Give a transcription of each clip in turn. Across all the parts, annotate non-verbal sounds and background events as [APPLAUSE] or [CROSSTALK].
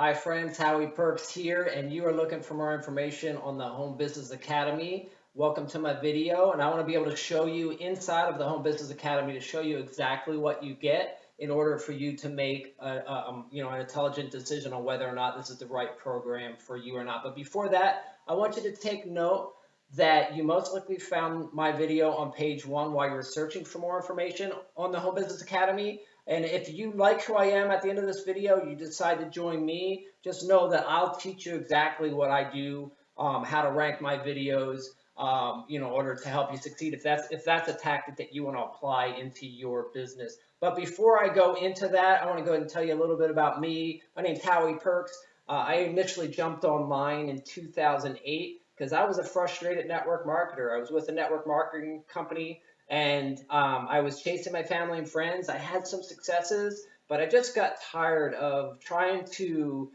Hi friends, Howie Perks here, and you are looking for more information on the Home Business Academy. Welcome to my video, and I want to be able to show you inside of the Home Business Academy to show you exactly what you get in order for you to make a, a, um, you know an intelligent decision on whether or not this is the right program for you or not. But before that, I want you to take note that you most likely found my video on page one while you were searching for more information on the Home Business Academy. And if you like who I am at the end of this video, you decide to join me, just know that I'll teach you exactly what I do, um, how to rank my videos, um, you know, in order to help you succeed if that's if that's a tactic that you want to apply into your business. But before I go into that, I want to go ahead and tell you a little bit about me. My name's Howie Perks. Uh, I initially jumped online in 2008 because I was a frustrated network marketer. I was with a network marketing company and um, I was chasing my family and friends. I had some successes, but I just got tired of trying to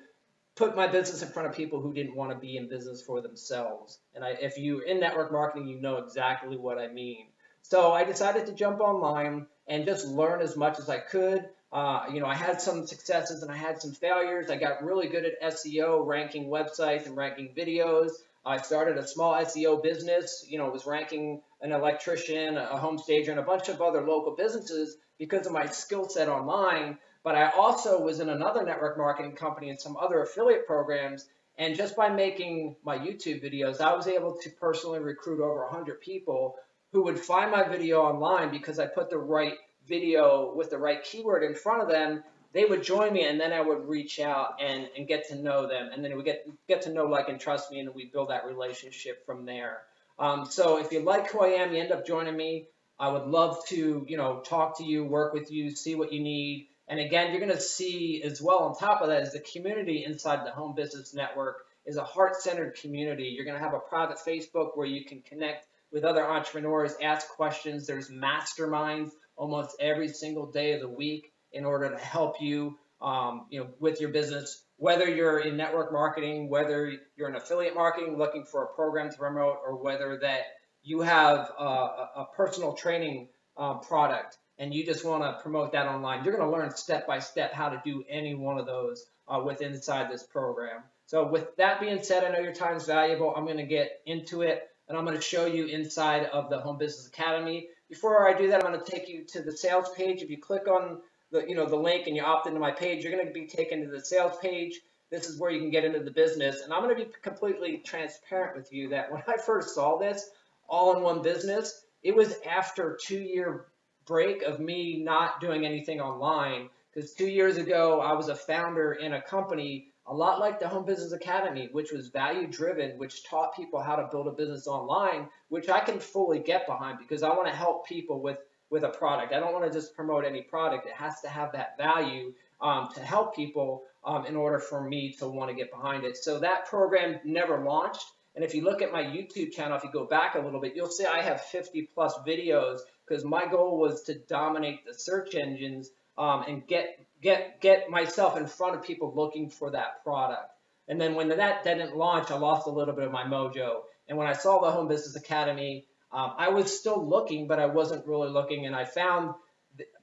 put my business in front of people who didn't want to be in business for themselves. And I, if you're in network marketing, you know exactly what I mean. So I decided to jump online and just learn as much as I could. Uh, you know, I had some successes and I had some failures. I got really good at SEO, ranking websites and ranking videos. I started a small SEO business, you know, was ranking an electrician, a home stager, and a bunch of other local businesses because of my skill set online. But I also was in another network marketing company and some other affiliate programs. And just by making my YouTube videos, I was able to personally recruit over 100 people who would find my video online because I put the right video with the right keyword in front of them they would join me and then I would reach out and, and get to know them and then we get get to know like and trust me and we build that relationship from there. Um, so if you like who I am, you end up joining me. I would love to, you know, talk to you, work with you, see what you need. And again, you're going to see as well on top of that is the community inside the Home Business Network is a heart-centered community. You're going to have a private Facebook where you can connect with other entrepreneurs, ask questions. There's masterminds almost every single day of the week in order to help you, um, you know, with your business, whether you're in network marketing, whether you're in affiliate marketing looking for a program to promote, or whether that you have a, a personal training uh, product and you just want to promote that online. You're going to learn step by step how to do any one of those uh, with inside this program. So with that being said, I know your time is valuable. I'm going to get into it and I'm going to show you inside of the Home Business Academy. Before I do that, I'm going to take you to the sales page. If you click on the, you know, the link and you opt into my page, you're going to be taken to the sales page. This is where you can get into the business. And I'm going to be completely transparent with you that when I first saw this all in one business, it was after two year break of me not doing anything online. Because two years ago, I was a founder in a company a lot like the Home Business Academy, which was value driven, which taught people how to build a business online, which I can fully get behind because I want to help people with with a product. I don't want to just promote any product. It has to have that value um, to help people um, in order for me to want to get behind it. So that program never launched. And if you look at my YouTube channel, if you go back a little bit, you'll see I have 50 plus videos because my goal was to dominate the search engines um, and get get get myself in front of people looking for that product. And then when that didn't launch, I lost a little bit of my mojo. And when I saw the Home Business Academy, um, I was still looking, but I wasn't really looking, and I found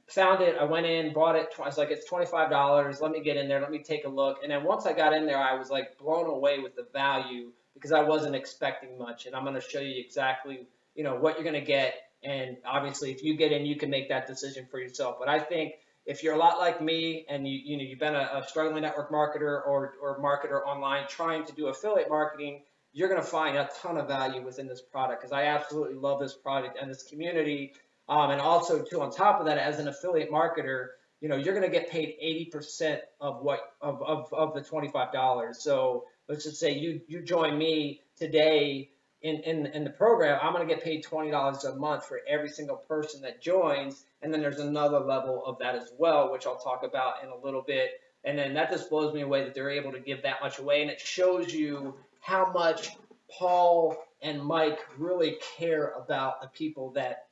found it. I went in, bought it. I was like, it's twenty five dollars. Let me get in there. Let me take a look. And then once I got in there, I was like blown away with the value because I wasn't expecting much. And I'm going to show you exactly, you know, what you're going to get. And obviously, if you get in, you can make that decision for yourself. But I think if you're a lot like me and you you know you've been a, a struggling network marketer or or marketer online trying to do affiliate marketing you're going to find a ton of value within this product because I absolutely love this product and this community. Um, and also, too, on top of that, as an affiliate marketer, you know, you're going to get paid 80% of what of, of, of the $25. So let's just say you you join me today in, in, in the program, I'm going to get paid $20 a month for every single person that joins. And then there's another level of that as well, which I'll talk about in a little bit. And then that just blows me away that they're able to give that much away. And it shows you how much Paul and Mike really care about the people that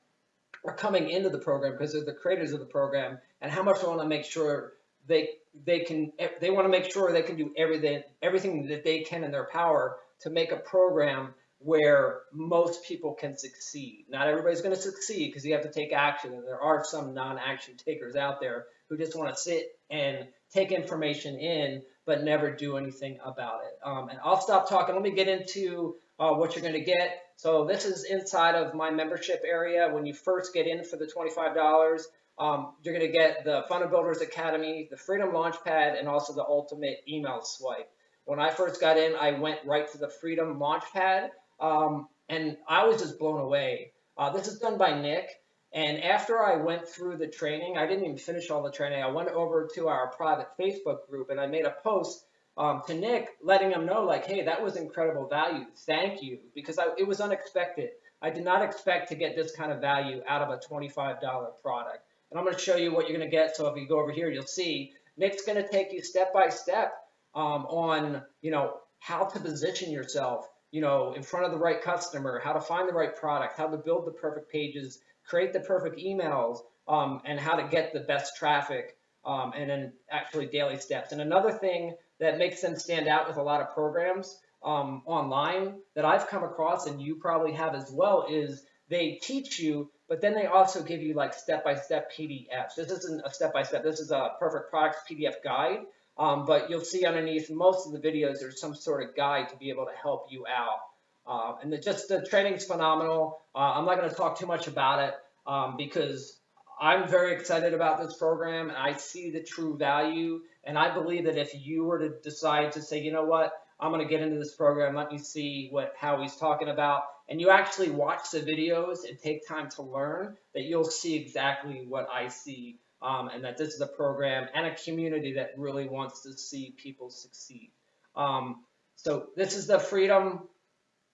are coming into the program because they're the creators of the program and how much they want to make sure they they can they want to make sure they can do everything everything that they can in their power to make a program where most people can succeed. Not everybody's going to succeed because you have to take action and there are some non-action takers out there who just want to sit and take information in but never do anything about it. Um, and I'll stop talking. Let me get into uh, what you're going to get. So this is inside of my membership area. When you first get in for the $25, um, you're going to get the Funnel Builders Academy, the Freedom Launchpad, and also the Ultimate Email Swipe. When I first got in, I went right to the Freedom Launchpad, um, and I was just blown away. Uh, this is done by Nick, and after I went through the training, I didn't even finish all the training. I went over to our private Facebook group and I made a post um, to Nick letting him know, like, hey, that was incredible value. Thank you. Because I, it was unexpected. I did not expect to get this kind of value out of a $25 product. And I'm going to show you what you're going to get. So if you go over here, you'll see Nick's going to take you step by step um, on, you know, how to position yourself, you know, in front of the right customer, how to find the right product, how to build the perfect pages, create the perfect emails, um, and how to get the best traffic, um, and then actually daily steps. And another thing that makes them stand out with a lot of programs um, online that I've come across, and you probably have as well, is they teach you, but then they also give you like step-by-step PDFs. This isn't a step-by-step, this is a perfect products PDF guide. Um, but you'll see underneath most of the videos, there's some sort of guide to be able to help you out. Uh, and the, just the training's phenomenal. Uh, I'm not going to talk too much about it um, because I'm very excited about this program and I see the true value. And I believe that if you were to decide to say, you know what, I'm going to get into this program, let me see what Howie's talking about, and you actually watch the videos and take time to learn, that you'll see exactly what I see um, and that this is a program and a community that really wants to see people succeed. Um, so this is the Freedom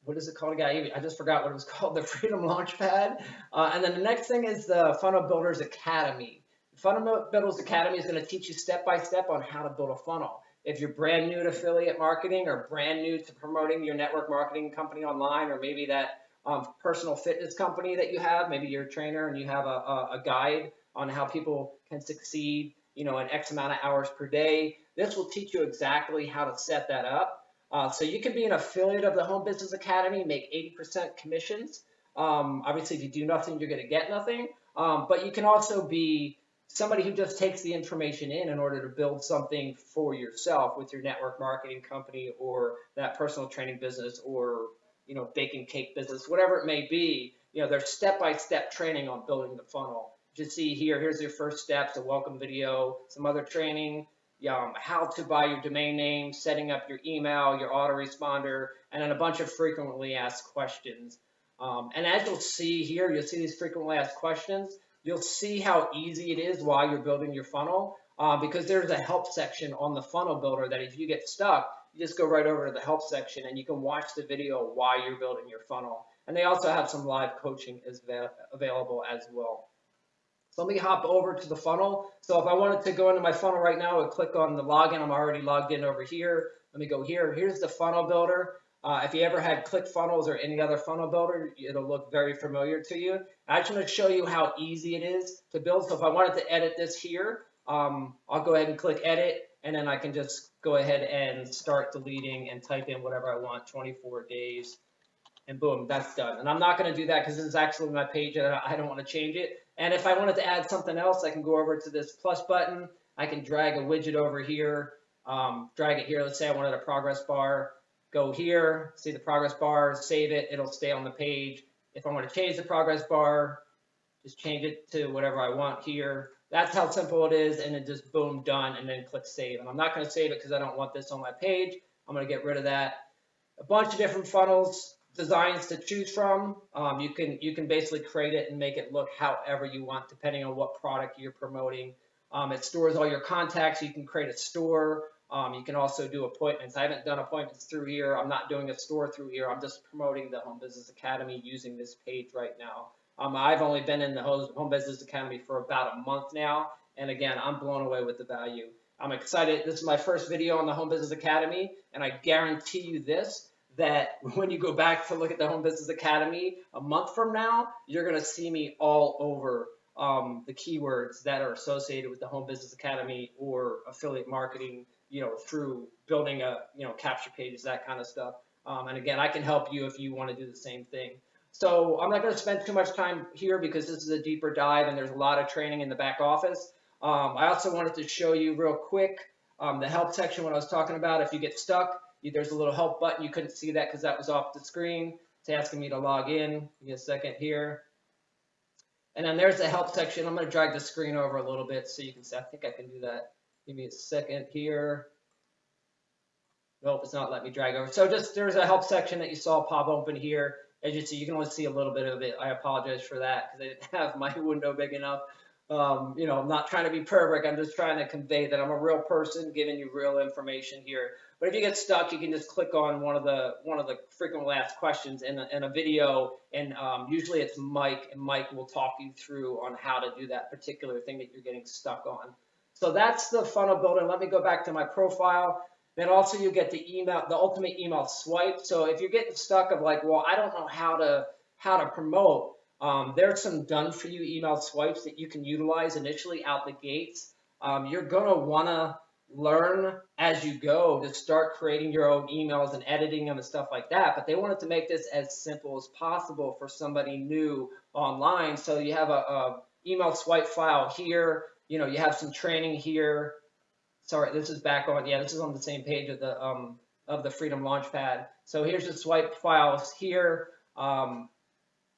what is it called again? I just forgot what it was [LAUGHS] called, the Freedom Launchpad. Uh, and then the next thing is the Funnel Builders Academy. Funnel Builders Academy is going to teach you step by step on how to build a funnel. If you're brand new to affiliate marketing or brand new to promoting your network marketing company online, or maybe that um, personal fitness company that you have, maybe you're a trainer and you have a, a, a guide on how people can succeed, you know, in X amount of hours per day. This will teach you exactly how to set that up uh, so you can be an affiliate of the Home Business Academy, make 80% commissions. Um, obviously, if you do nothing, you're going to get nothing. Um, but you can also be somebody who just takes the information in in order to build something for yourself with your network marketing company or that personal training business or you know baking cake business, whatever it may be. You know, there's step-by-step training on building the funnel. Just see here, here's your first steps, a welcome video, some other training, um, how to buy your domain name, setting up your email, your autoresponder, and then a bunch of frequently asked questions. Um, and as you'll see here, you'll see these frequently asked questions. You'll see how easy it is while you're building your funnel uh, because there's a help section on the funnel builder that if you get stuck, you just go right over to the help section and you can watch the video while you're building your funnel. And they also have some live coaching as available as well. So let me hop over to the funnel. So if I wanted to go into my funnel right now, I would click on the login. I'm already logged in over here. Let me go here. Here's the funnel builder. Uh, if you ever had ClickFunnels or any other funnel builder, it'll look very familiar to you. I just want to show you how easy it is to build. So if I wanted to edit this here, um, I'll go ahead and click edit, and then I can just go ahead and start deleting and type in whatever I want, 24 days, and boom, that's done. And I'm not going to do that because this is actually my page and I don't want to change it. And if I wanted to add something else, I can go over to this plus button. I can drag a widget over here, um, drag it here. Let's say I wanted a progress bar. Go here, see the progress bar, save it. It'll stay on the page. If I want to change the progress bar, just change it to whatever I want here. That's how simple it is. And then just boom, done, and then click save. And I'm not going to save it because I don't want this on my page. I'm going to get rid of that. A bunch of different funnels designs to choose from. Um, you can you can basically create it and make it look however you want, depending on what product you're promoting. Um, it stores all your contacts. You can create a store. Um, you can also do appointments. I haven't done appointments through here. I'm not doing a store through here. I'm just promoting the Home Business Academy using this page right now. Um, I've only been in the Home Business Academy for about a month now. And again, I'm blown away with the value. I'm excited. This is my first video on the Home Business Academy, and I guarantee you this, that when you go back to look at the Home Business Academy a month from now, you're going to see me all over um, the keywords that are associated with the Home Business Academy or affiliate marketing, you know, through building a, you know, capture pages, that kind of stuff. Um, and again, I can help you if you want to do the same thing. So I'm not going to spend too much time here because this is a deeper dive and there's a lot of training in the back office. Um, I also wanted to show you real quick Um, the help section, what I was talking about, if you get stuck, there's a little help button. You couldn't see that because that was off the screen. It's asking me to log in. Give me a second here. And then there's the help section. I'm going to drag the screen over a little bit so you can see. I think I can do that. Give me a second here. Nope, it's not letting me drag over. So just there's a help section that you saw pop open here. As you see, you can only see a little bit of it. I apologize for that because I didn't [LAUGHS] have my window big enough. Um, you know, I'm not trying to be perfect. I'm just trying to convey that I'm a real person giving you real information here. But if you get stuck, you can just click on one of the one of the frequently asked questions in a, in a video, and um, usually it's Mike, and Mike will talk you through on how to do that particular thing that you're getting stuck on. So that's the funnel builder. Let me go back to my profile. Then also you get the email, the ultimate email swipe. So if you're getting stuck of like, well, I don't know how to how to promote, um, there's some done for you email swipes that you can utilize initially out the gates. Um, you're gonna wanna learn as you go to start creating your own emails and editing them and stuff like that. But they wanted to make this as simple as possible for somebody new online. So you have a, a email swipe file here. You know, you have some training here sorry, this is back on, yeah, this is on the same page of the, um, of the Freedom Launchpad. So here's the swipe files here, um,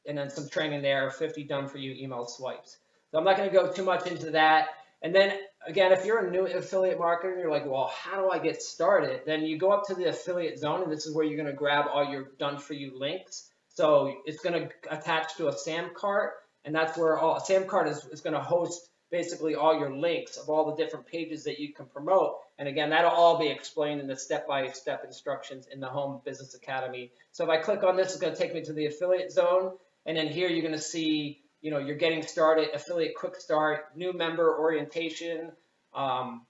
and then some training there, 50 done for you email swipes. So I'm not gonna go too much into that. And then again, if you're a new affiliate marketer, you're like, well, how do I get started? Then you go up to the affiliate zone, and this is where you're gonna grab all your done for you links. So it's gonna attach to a SamCart, and that's where all SamCart is, is gonna host basically all your links of all the different pages that you can promote. And again, that'll all be explained in the step-by-step -step instructions in the Home Business Academy. So if I click on this, it's going to take me to the affiliate zone. And then here you're going to see, you know, you're getting started, affiliate quick start, new member orientation, um,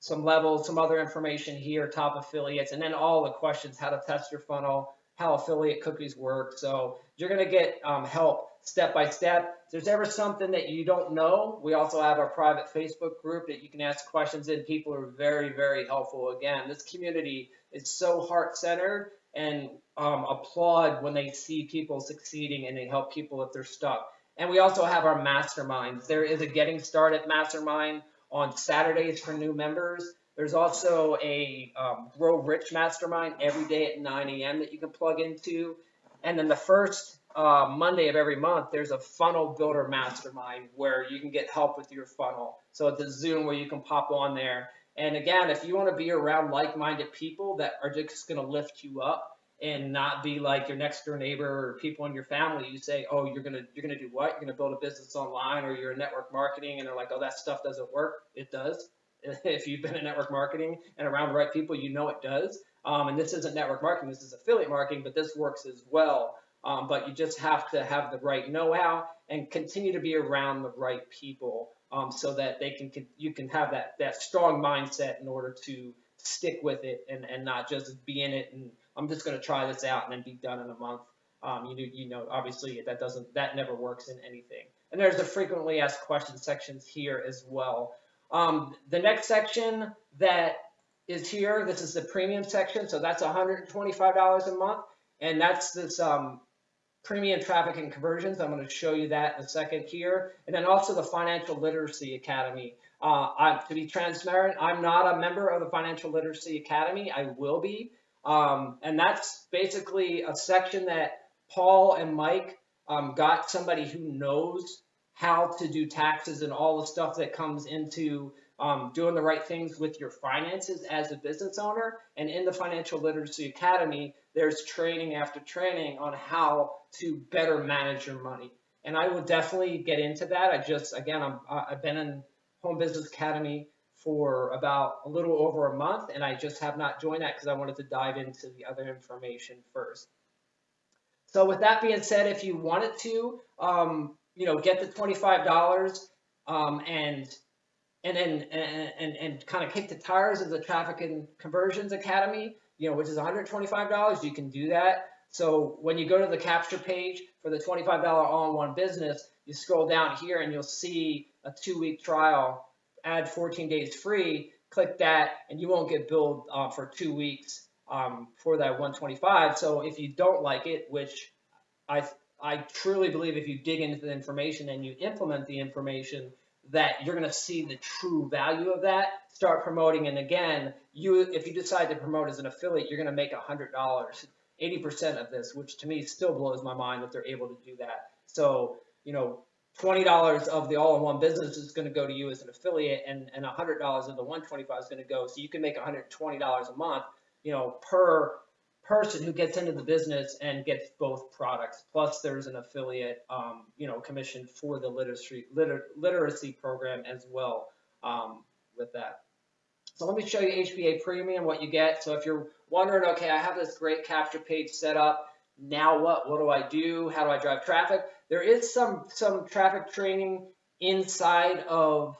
some levels, some other information here, top affiliates, and then all the questions, how to test your funnel, how affiliate cookies work. So you're going to get um, help step by step. If there's ever something that you don't know, we also have our private Facebook group that you can ask questions in. People are very, very helpful. Again, this community is so heart-centered and um, applaud when they see people succeeding and they help people if they're stuck. And we also have our masterminds. There is a Getting Started mastermind on Saturdays for new members. There's also a um, Grow Rich mastermind every day at 9 a.m. that you can plug into. And then the first uh, Monday of every month, there's a funnel builder mastermind where you can get help with your funnel. So it's a Zoom where you can pop on there. And again, if you want to be around like-minded people that are just going to lift you up and not be like your next door neighbor or people in your family, you say, oh, you're gonna you're gonna do what? You're gonna build a business online, or you're in network marketing, and they're like, oh, that stuff doesn't work. It does. [LAUGHS] If you've been in network marketing and around the right people, you know it does. Um, and this isn't network marketing, this is affiliate marketing, but this works as well. Um, but you just have to have the right know-how and continue to be around the right people um, so that they can, can, you can have that that strong mindset in order to stick with it and, and not just be in it and I'm just going to try this out and then be done in a month. Um, you, you know, obviously that doesn't that never works in anything. And there's the frequently asked questions sections here as well. Um, the next section that is here, this is the premium section, so that's $125 a month, and that's this um, premium traffic and conversions. I'm going to show you that in a second here. And then also the Financial Literacy Academy. Uh, I, to be transparent, I'm not a member of the Financial Literacy Academy. I will be. Um, and that's basically a section that Paul and Mike um, got somebody who knows how to do taxes and all the stuff that comes into um, doing the right things with your finances as a business owner. And in the Financial Literacy Academy, there's training after training on how to better manage your money. And I will definitely get into that. I just, again, I'm, I've been in Home Business Academy for about a little over a month, and I just have not joined that because I wanted to dive into the other information first. So with that being said, if you wanted to, um, you know, get the $25 um, and and then and, and, and kind of kick the tires of the Traffic and Conversions Academy, you know, which is $125, you can do that. So when you go to the capture page for the $25 all-in-one business, you scroll down here and you'll see a two-week trial, add 14 days free, click that, and you won't get billed uh, for two weeks um, for that 125. So if you don't like it, which I I truly believe if you dig into the information and you implement the information, that you're going to see the true value of that. Start promoting, and again, you if you decide to promote as an affiliate, you're going to make a hundred dollars, eighty percent of this, which to me still blows my mind that they're able to do that. So you know, twenty dollars of the all-in-one business is going to go to you as an affiliate, and and a hundred dollars of the one twenty-five is going to go. So you can make one hundred twenty dollars a month, you know, per person who gets into the business and gets both products. Plus, there's an affiliate, um, you know, commission for the literacy liter, literacy program as well um, with that. So let me show you HBA Premium, what you get. So if you're wondering, okay, I have this great capture page set up. Now what? What do I do? How do I drive traffic? There is some some traffic training inside of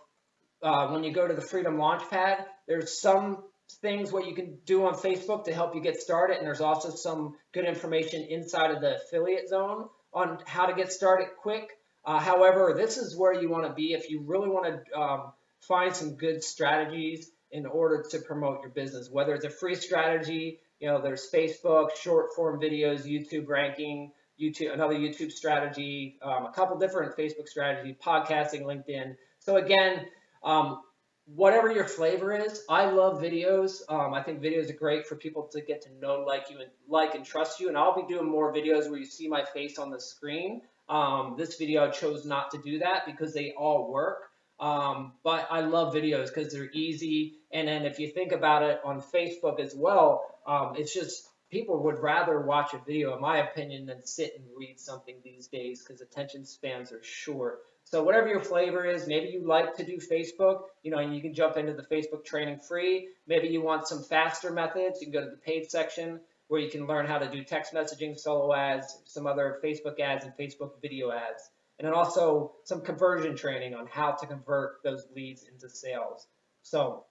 uh, when you go to the Freedom Launchpad. There's some things what you can do on Facebook to help you get started, and there's also some good information inside of the affiliate zone on how to get started quick. Uh, however, this is where you want to be if you really want to um, find some good strategies in order to promote your business. Whether it's a free strategy, you know, there's Facebook, short form videos, YouTube ranking, YouTube, another YouTube strategy, um, a couple different Facebook strategy, podcasting, LinkedIn. So again, um, whatever your flavor is, I love videos. Um, I think videos are great for people to get to know, like you, and like and trust you. And I'll be doing more videos where you see my face on the screen. Um, this video I chose not to do that because they all work. Um, but I love videos because they're easy. And then if you think about it on Facebook as well, um, it's just people would rather watch a video, in my opinion, than sit and read something these days because attention spans are short. So whatever your flavor is, maybe you like to do Facebook, you know, and you can jump into the Facebook training free. Maybe you want some faster methods, you can go to the paid section where you can learn how to do text messaging, solo ads, some other Facebook ads and Facebook video ads. And then also some conversion training on how to convert those leads into sales. So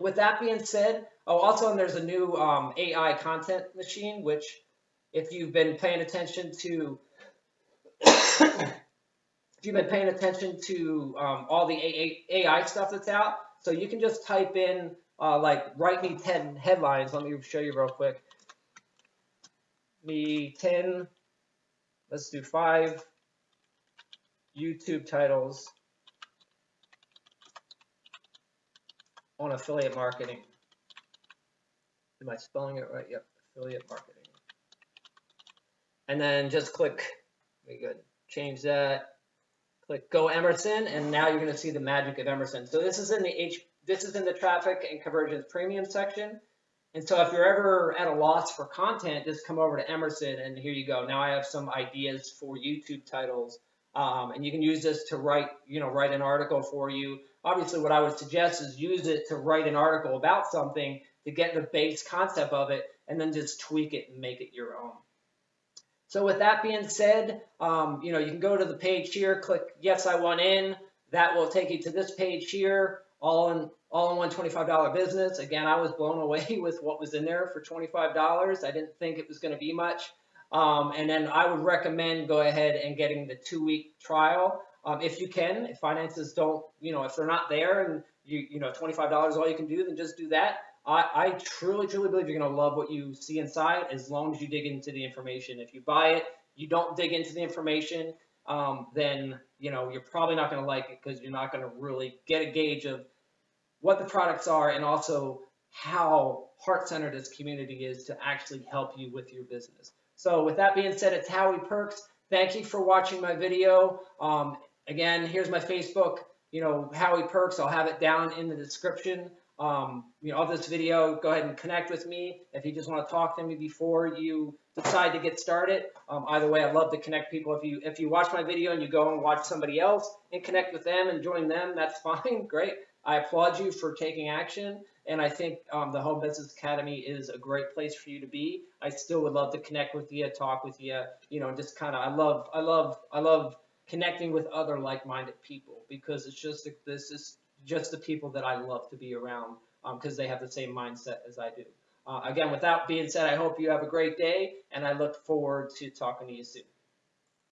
with that being said, oh, also, and there's a new um, AI content machine, which if you've been paying attention to [COUGHS] [COUGHS] you've been paying attention to um, all the AI stuff that's out, so you can just type in uh, like write me 10 headlines. Let me show you real quick. Me 10, let's do five YouTube titles on affiliate marketing. Am I spelling it right? Yep, affiliate marketing. And then just click, very good, change that click Go Emerson, and now you're going to see the magic of Emerson. So this is in the H, this is in the traffic and conversions premium section. And so if you're ever at a loss for content, just come over to Emerson, and here you go. Now I have some ideas for YouTube titles, um, and you can use this to write, you know, write an article for you. Obviously, what I would suggest is use it to write an article about something to get the base concept of it, and then just tweak it and make it your own. So with that being said, um, you know, you can go to the page here, click yes, I want in. That will take you to this page here, all in all in one $25 business. Again, I was blown [LAUGHS] away with what was in there for $25. I didn't think it was going to be much. Um, and then I would recommend go ahead and getting the two week trial. Um, if you can, if finances don't, you know, if they're not there and you, you know, $25 all you can do, then just do that. I, I truly, truly believe you're going to love what you see inside as long as you dig into the information. If you buy it, you don't dig into the information, um, then you know you're probably not going to like it because you're not going to really get a gauge of what the products are and also how heart-centered this community is to actually help you with your business. So with that being said, it's Howie Perks. Thank you for watching my video. Um, again, here's my Facebook, you know, Howie Perks. I'll have it down in the description um, you know, of this video, go ahead and connect with me. If you just want to talk to me before you decide to get started, um, either way, I'd love to connect people. If you if you watch my video and you go and watch somebody else and connect with them and join them, that's [LAUGHS] fine. Great. I applaud you for taking action. And I think um, the Home Business Academy is a great place for you to be. I still would love to connect with you, talk with you, you know, just kind of, I love, I love, I love connecting with other like-minded people because it's just, this is just the people that I love to be around because um, they have the same mindset as I do. Uh, again, with that being said, I hope you have a great day, and I look forward to talking to you soon.